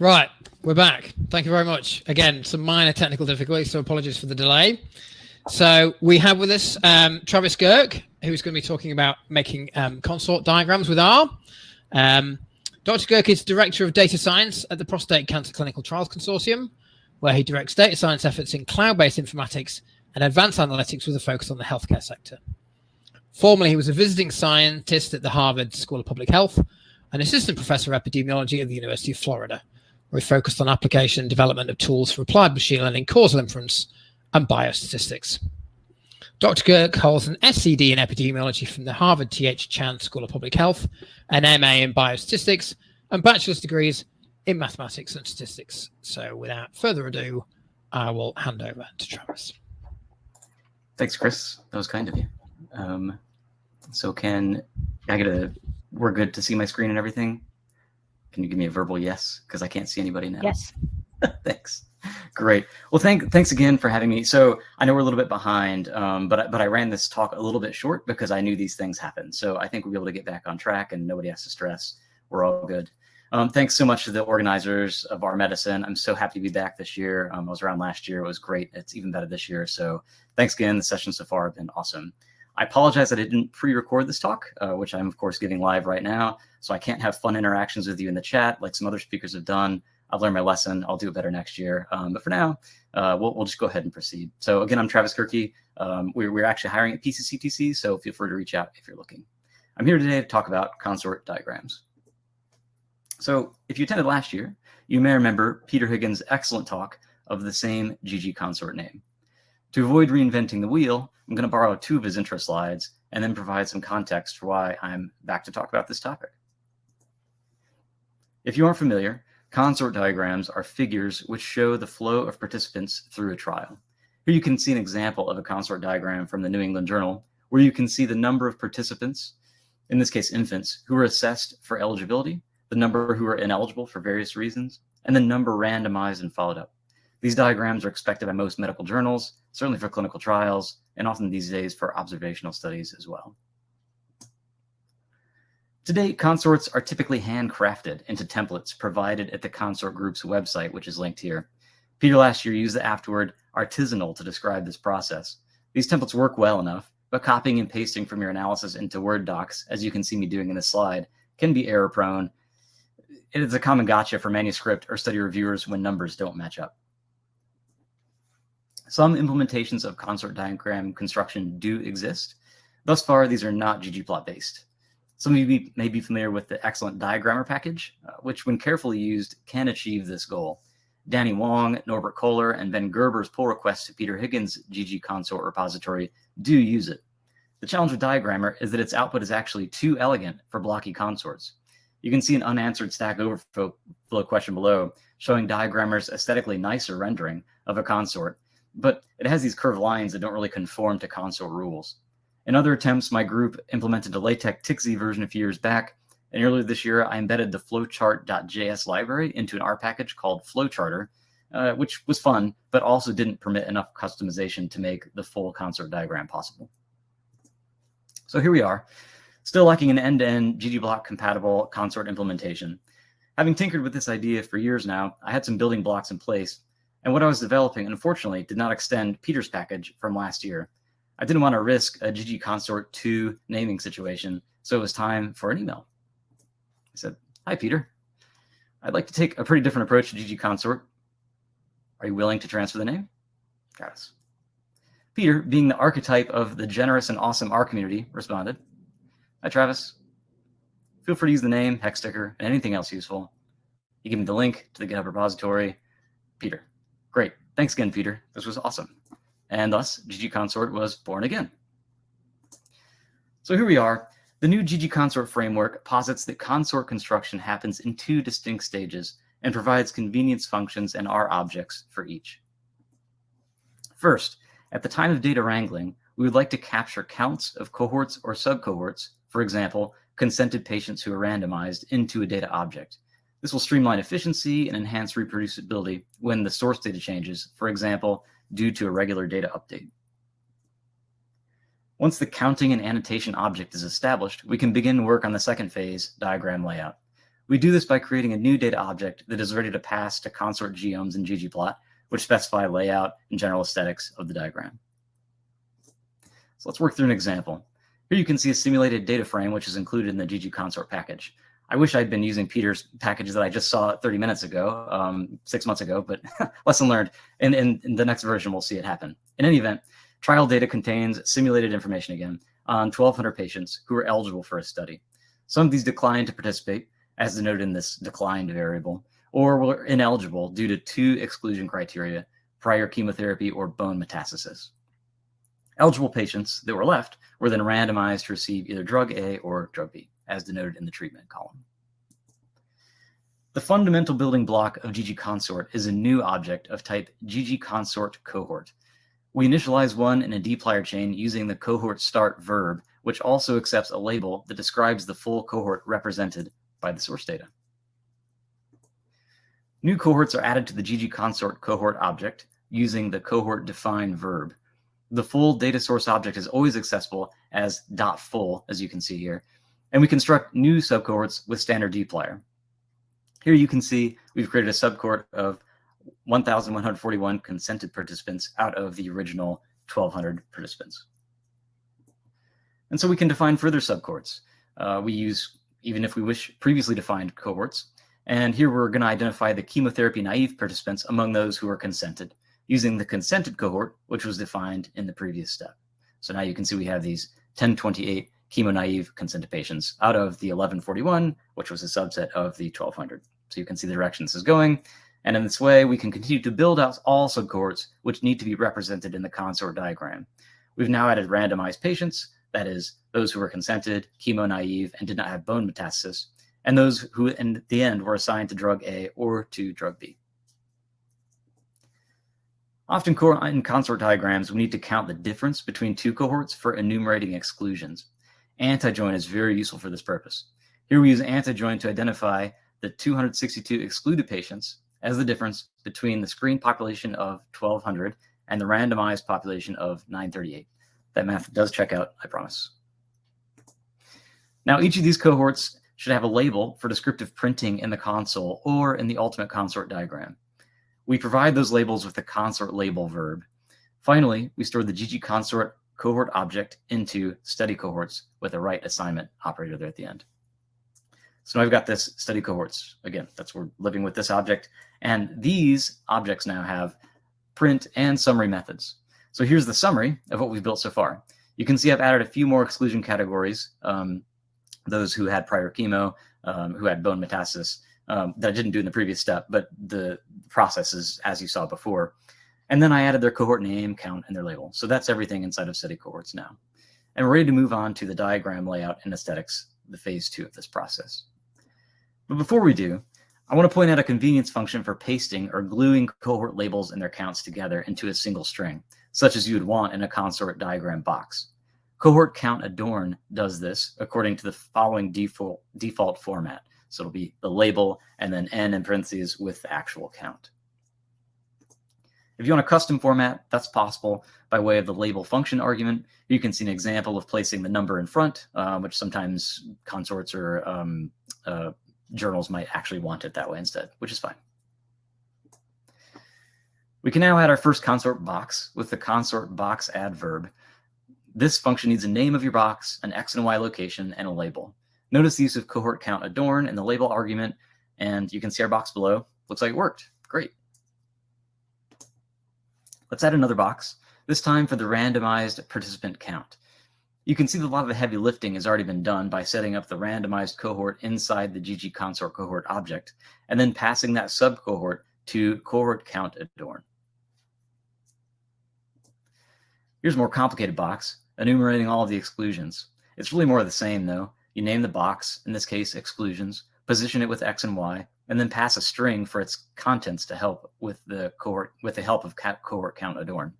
Right, we're back. Thank you very much. Again, some minor technical difficulties, so apologies for the delay. So we have with us um, Travis Gerke, who's going to be talking about making um, consort diagrams with R. Um, Dr. Gerke is Director of Data Science at the Prostate Cancer Clinical Trials Consortium, where he directs data science efforts in cloud-based informatics and advanced analytics with a focus on the healthcare sector. Formerly, he was a visiting scientist at the Harvard School of Public Health and assistant professor of epidemiology at the University of Florida, we focused on application and development of tools for applied machine learning, causal inference, and biostatistics. Dr. Gerke holds an SCD in epidemiology from the Harvard T.H. Chan School of Public Health, an MA in biostatistics, and bachelor's degrees in mathematics and statistics. So without further ado, I will hand over to Travis. Thanks, Chris. That was kind of you. Um, so can I get a, we're good to see my screen and everything? Can you give me a verbal yes? Because I can't see anybody now. Yes. thanks. Great. Well, thank thanks again for having me. So I know we're a little bit behind, um, but but I ran this talk a little bit short because I knew these things happen. So I think we'll be able to get back on track, and nobody has to stress. We're all good. Um, thanks so much to the organizers of R Medicine. I'm so happy to be back this year. Um, I was around last year. It was great. It's even better this year. So thanks again. The sessions so far have been awesome. I apologize that I didn't pre-record this talk, uh, which I'm of course giving live right now. So I can't have fun interactions with you in the chat like some other speakers have done. I've learned my lesson. I'll do it better next year. Um, but for now, uh, we'll, we'll, just go ahead and proceed. So again, I'm Travis Gerke. Um, we're, we're actually hiring at PCCTC, so feel free to reach out if you're looking. I'm here today to talk about consort diagrams. So if you attended last year, you may remember Peter Higgins' excellent talk of the same GG consort name. To avoid reinventing the wheel, I'm going to borrow two of his intro slides and then provide some context for why I'm back to talk about this topic. If you aren't familiar, consort diagrams are figures which show the flow of participants through a trial. Here you can see an example of a consort diagram from the New England Journal, where you can see the number of participants, in this case infants, who are assessed for eligibility, the number who are ineligible for various reasons, and the number randomized and followed up. These diagrams are expected by most medical journals, certainly for clinical trials, and often these days for observational studies as well. Today, consorts are typically handcrafted into templates provided at the consort group's website, which is linked here. Peter last year used the afterword artisanal to describe this process. These templates work well enough, but copying and pasting from your analysis into Word docs, as you can see me doing in this slide, can be error prone. It is a common gotcha for manuscript or study reviewers when numbers don't match up. Some implementations of consort diagram construction do exist. Thus far, these are not ggplot based. Some of you may be familiar with the excellent diagrammer package, uh, which when carefully used can achieve this goal. Danny Wong, Norbert Kohler, and Ben Gerber's pull requests to Peter Higgins' GG consort repository do use it. The challenge with Diagrammer is that its output is actually too elegant for blocky consorts. You can see an unanswered Stack Overflow question below, showing Diagrammer's aesthetically nicer rendering of a consort but it has these curved lines that don't really conform to consort rules. In other attempts, my group implemented a LaTeX TikZ version a few years back, and earlier this year, I embedded the flowchart.js library into an R package called Flowcharter, uh, which was fun, but also didn't permit enough customization to make the full consort diagram possible. So here we are, still lacking an end-to-end ggplot compatible consort implementation. Having tinkered with this idea for years now, I had some building blocks in place, and what I was developing, unfortunately, did not extend Peter's package from last year. I didn't want to risk a GG Consort 2 naming situation, so it was time for an email. I said, Hi, Peter. I'd like to take a pretty different approach to GG Consort. Are you willing to transfer the name? Travis. Peter, being the archetype of the generous and awesome R community, responded, Hi, Travis. Feel free to use the name, hex sticker, and anything else useful. He gave me the link to the GitHub repository. Peter. Great. Thanks again, Peter. This was awesome. And thus, GG Consort was born again. So here we are. The new GG Consort framework posits that consort construction happens in two distinct stages and provides convenience functions and R objects for each. First, at the time of data wrangling, we would like to capture counts of cohorts or subcohorts, for example, consented patients who are randomized into a data object. This will streamline efficiency and enhance reproducibility when the source data changes, for example, due to a regular data update. Once the counting and annotation object is established, we can begin work on the second phase, diagram layout. We do this by creating a new data object that is ready to pass to consort geoms and ggplot, which specify layout and general aesthetics of the diagram. So let's work through an example. Here you can see a simulated data frame, which is included in the ggconsort package. I wish I'd been using Peter's package that I just saw 30 minutes ago, um, six months ago, but lesson learned. And in, in, the next version, we'll see it happen. In any event, trial data contains simulated information again on 1,200 patients who are eligible for a study. Some of these declined to participate, as denoted in this declined variable, or were ineligible due to two exclusion criteria, prior chemotherapy or bone metastasis. Eligible patients that were left were then randomized to receive either drug A or drug B, as denoted in the treatment column. The fundamental building block of ggconsort is a new object of type ggconsort cohort. We initialize one in a dplyr chain using the cohort start verb, which also accepts a label that describes the full cohort represented by the source data. New cohorts are added to the ggconsort cohort object using the cohort define verb. The full data source object is always accessible as dot .full, as you can see here, and we construct new subcohorts with standard dplyr. Here you can see we've created a subcohort of 1,141 consented participants out of the original 1,200 participants. And so we can define further subcohorts. Uh, we use, even if we wish, previously defined cohorts. And here we're going to identify the chemotherapy naive participants among those who are consented using the consented cohort, which was defined in the previous step. So now you can see we have these 1028 chemo-naive consented patients out of the 1141, which was a subset of the 1200. So you can see the direction this is going. And in this way, we can continue to build out all subcohorts which need to be represented in the consort diagram. We've now added randomized patients, that is, those who were consented, chemo-naive, and did not have bone metastasis, and those who in the end were assigned to drug A or to drug B. Often in consort diagrams, we need to count the difference between two cohorts for enumerating exclusions. Antijoin is very useful for this purpose. Here we use antijoin to identify the 262 excluded patients as the difference between the screen population of 1200 and the randomized population of 938. That math does check out, I promise. Now, each of these cohorts should have a label for descriptive printing in the console or in the ultimate consort diagram. We provide those labels with the consort label verb. Finally, we store the ggconsort cohort object into study cohorts with a write assignment operator there at the end. So now I've got this study cohorts. Again, that's we're living with this object. And these objects now have print and summary methods. So here's the summary of what we've built so far. You can see I've added a few more exclusion categories, um, those who had prior chemo, um, who had bone metastasis, um, that I didn't do in the previous step, but the process is as you saw before. And then I added their cohort name, count, and their label. So that's everything inside of study cohorts now. And we're ready to move on to the diagram layout and aesthetics, the phase two of this process. But before we do, I want to point out a convenience function for pasting or gluing cohort labels and their counts together into a single string, such as you would want in a consort diagram box. Cohort count adorn does this according to the following default, default format. So it'll be the label and then n in parentheses with the actual count. If you want a custom format, that's possible by way of the label function argument. You can see an example of placing the number in front, uh, which sometimes consorts or um, uh, journals might actually want it that way instead, which is fine. We can now add our first consort box with the consort box adverb. This function needs a name of your box, an X and Y location, and a label. Notice the use of cohort count adorn in the label argument, and you can see our box below. Looks like it worked. Great. Let's add another box, this time for the randomized participant count. You can see that a lot of the heavy lifting has already been done by setting up the randomized cohort inside the ggconsort cohort object, and then passing that sub cohort to cohort count adorn. Here's a more complicated box, enumerating all of the exclusions. It's really more of the same though. You name the box, in this case exclusions, position it with X and Y, and then pass a string for its contents to help with the cohort with the help of cohort count adorn.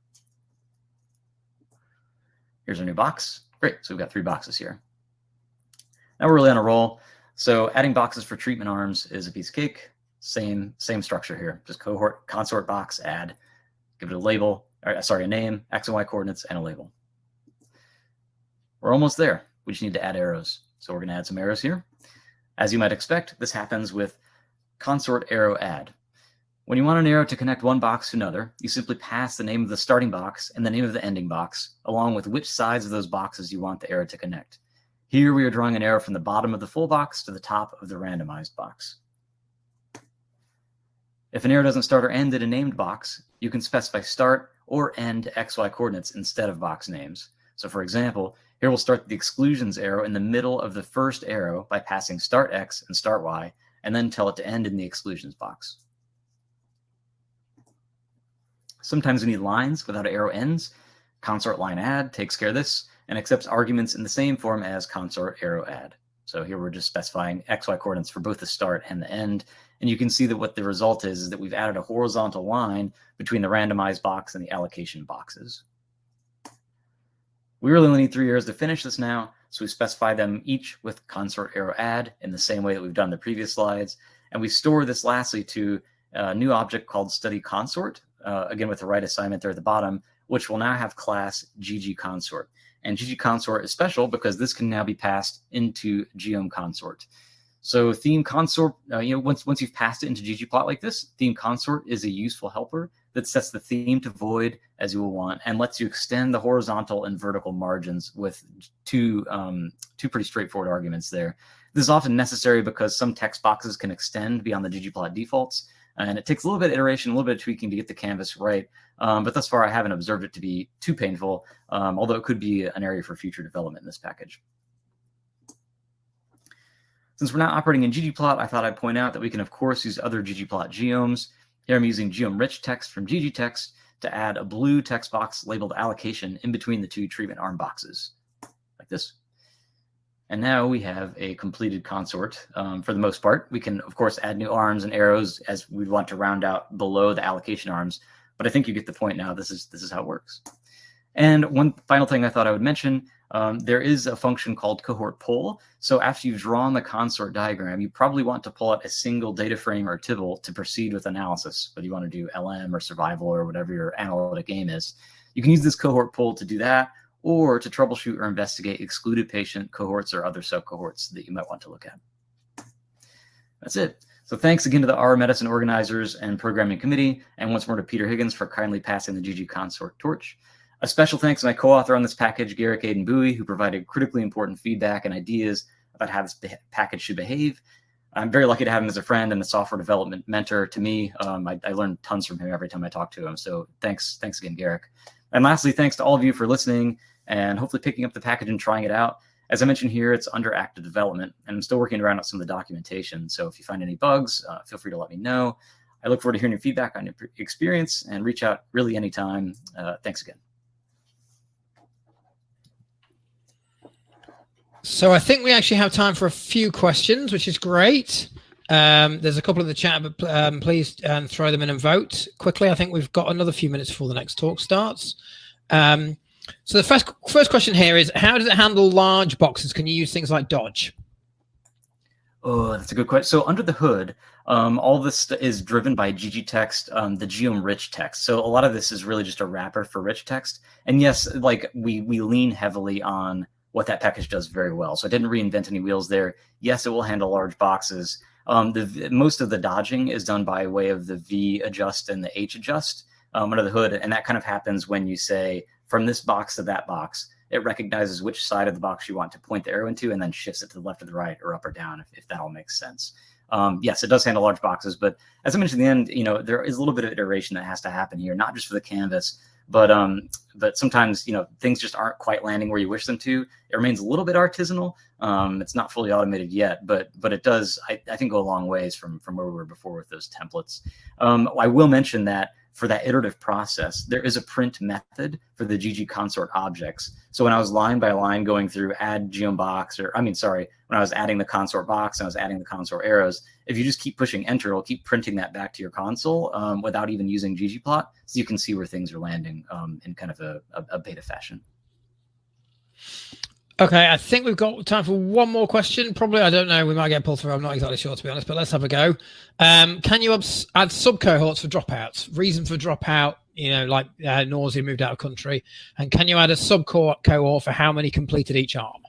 Here's our new box. Great, so we've got three boxes here. Now we're really on a roll. So adding boxes for treatment arms is a piece of cake. Same same structure here. Just cohort consort box add, give it a label, or uh, sorry, a name, x and y coordinates, and a label. We're almost there. We just need to add arrows. So we're going to add some arrows here. As you might expect, this happens with consort arrow add. When you want an arrow to connect one box to another, you simply pass the name of the starting box and the name of the ending box, along with which sides of those boxes you want the arrow to connect. Here we are drawing an arrow from the bottom of the full box to the top of the randomized box. If an arrow doesn't start or end in a named box, you can specify start or end XY coordinates instead of box names. So for example, here we'll start the exclusions arrow in the middle of the first arrow by passing start X and start Y, and then tell it to end in the exclusions box. Sometimes we need lines without arrow ends. Consort line add takes care of this and accepts arguments in the same form as consort arrow add. So here we're just specifying XY coordinates for both the start and the end. And you can see that what the result is, is that we've added a horizontal line between the randomized box and the allocation boxes. We really only need three arrows to finish this now, so we specify them each with consort arrow add in the same way that we've done the previous slides. And we store this lastly to a new object called study consort, uh, again with the right assignment there at the bottom, which will now have class GG consort. And GG consort is special because this can now be passed into geom consort. So theme consort, uh, you know, once once you've passed it into ggplot like this, theme consort is a useful helper that sets the theme to void as you will want and lets you extend the horizontal and vertical margins with two um, two pretty straightforward arguments there. This is often necessary because some text boxes can extend beyond the ggplot defaults, and it takes a little bit of iteration, a little bit of tweaking to get the canvas right. Um, but thus far, I haven't observed it to be too painful, um, although it could be an area for future development in this package. Since we're not operating in ggplot, I thought I'd point out that we can, of course, use other ggplot geoms. Here I'm using geom rich text from ggtext to add a blue text box labeled allocation in between the two treatment arm boxes, like this. And now we have a completed consort um, for the most part. We can, of course, add new arms and arrows as we want to round out below the allocation arms. But I think you get the point now. This is, this is how it works. And one final thing I thought I would mention, um, there is a function called cohort pull. So after you've drawn the consort diagram, you probably want to pull out a single data frame or tibble to proceed with analysis, whether you want to do LM or survival or whatever your analytic aim is. You can use this cohort pull to do that, or to troubleshoot or investigate excluded patient cohorts or other subcohorts that you might want to look at. That's it. So thanks again to the R Medicine organizers and programming committee, and once more to Peter Higgins for kindly passing the GG Consort torch. A special thanks to my co-author on this package, Garrick Aden-Buie, who provided critically important feedback and ideas about how this package should behave. I'm very lucky to have him as a friend and a software development mentor to me. Um, I, I learn tons from him every time I talk to him. So thanks, thanks again, Garrick. And lastly, thanks to all of you for listening and hopefully picking up the package and trying it out. As I mentioned here, it's under active development, and I'm still working around on some of the documentation. So if you find any bugs, uh, feel free to let me know. I look forward to hearing your feedback on your experience and reach out really anytime. Uh, thanks again. So I think we actually have time for a few questions, which is great. Um, there's a couple in the chat, but um, please um, throw them in and vote quickly. I think we've got another few minutes before the next talk starts. Um, so the first first question here is, how does it handle large boxes? Can you use things like Dodge? Oh, that's a good question. So under the hood, um, all this is driven by ggtext, um, the geom rich text. So a lot of this is really just a wrapper for rich text. And yes, like we we lean heavily on what that package does very well. So I didn't reinvent any wheels there. Yes, it will handle large boxes. Um, the most of the dodging is done by way of the V adjust and the H adjust um, under the hood, and that kind of happens when you say from this box to that box. It recognizes which side of the box you want to point the arrow into and then shifts it to the left or the right or up or down, if, if that all makes sense. Um, yes, it does handle large boxes, but as I mentioned at the end, you know, there is a little bit of iteration that has to happen here, not just for the canvas, but um, but sometimes you know things just aren't quite landing where you wish them to. It remains a little bit artisanal. Um, it's not fully automated yet, but but it does I, I think go a long ways from from where we were before with those templates. Um, I will mention that for that iterative process, there is a print method for the GG consort objects. So when I was line by line going through add geom box, or I mean, sorry, when I was adding the consort box and I was adding the consort arrows, if you just keep pushing enter, it'll keep printing that back to your console um, without even using ggplot. So you can see where things are landing um, in kind of a, a, a beta fashion. Okay, I think we've got time for one more question. Probably, I don't know. We might get pulled through. I'm not exactly sure, to be honest, but let's have a go. Um, can you add sub cohorts for dropouts? Reason for dropout, you know, like uh, nausea, moved out of country. And can you add a sub cohort for how many completed each arm?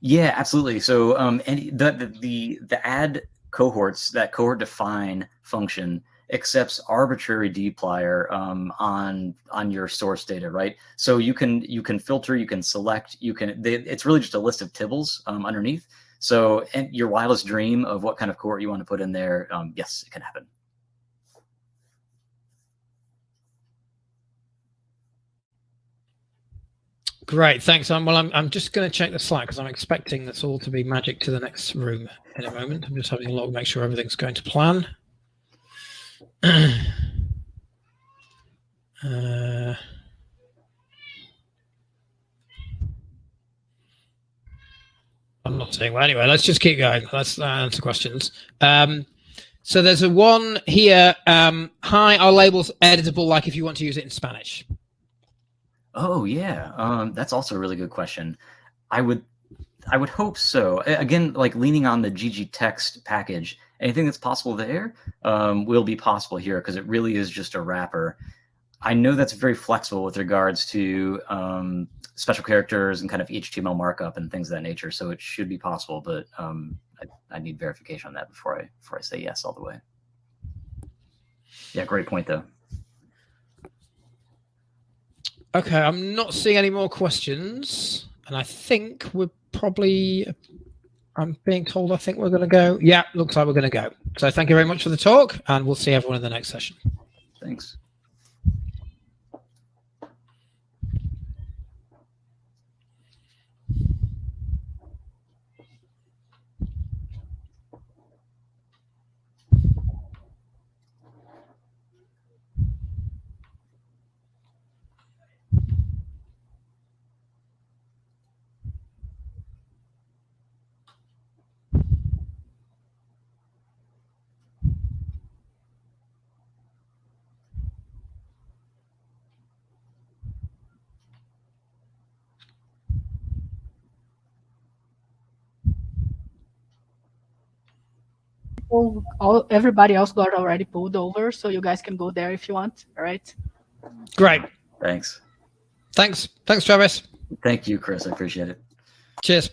Yeah, absolutely. So um, any the, the the the add cohorts that cohort define function accepts arbitrary dplyr um, on on your source data, right? So you can you can filter, you can select, you can. They, it's really just a list of tibbles um, underneath. So and your wildest dream of what kind of cohort you want to put in there, um, yes, it can happen. Great, thanks. Um, well, I'm, I'm just going to check the Slack because I'm expecting this all to be magic to the next room in a moment. I'm just having a look, make sure everything's going to plan. Uh, I'm not saying well. Anyway, let's just keep going. Let's uh, answer questions. Um, so there's a one here. Um, hi, are labels editable like if you want to use it in Spanish? Oh yeah, um, that's also a really good question. I would, I would hope so. Again, like leaning on the GG text package, anything that's possible there um, will be possible here because it really is just a wrapper. I know that's very flexible with regards to um, special characters and kind of HTML markup and things of that nature. So it should be possible, but um, I, I, need verification on that before I before I say yes all the way. Yeah, great point though. Okay, I'm not seeing any more questions, and I think we're probably I'm being told I think we're going to go. Yeah, looks like we're going to go. So thank you very much for the talk, and we'll see everyone in the next session. Thanks. People, all everybody else got already pulled over, so you guys can go there if you want. All right. Great. Thanks. Thanks. Thanks, Travis. Thank you, Chris. I appreciate it. Cheers.